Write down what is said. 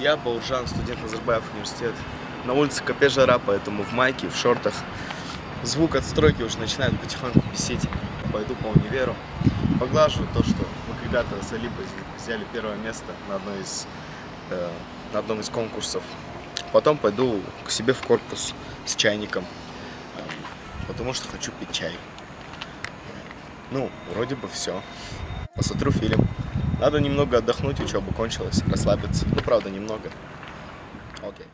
Я Бауржан, студент Назарбаев университет. На улице капе жара, поэтому в майке, в шортах. Звук от стройки уже начинает потихоньку бесить. Пойду по универу. Поглаживаю то, что мы когда-то с Алибой взяли первое место на, одной из, э, на одном из конкурсов. Потом пойду к себе в корпус с чайником, э, потому что хочу пить чай. Ну, вроде бы все. Посмотрю фильм. Надо немного отдохнуть, учеба кончилась, расслабиться. Ну, правда, немного. Окей.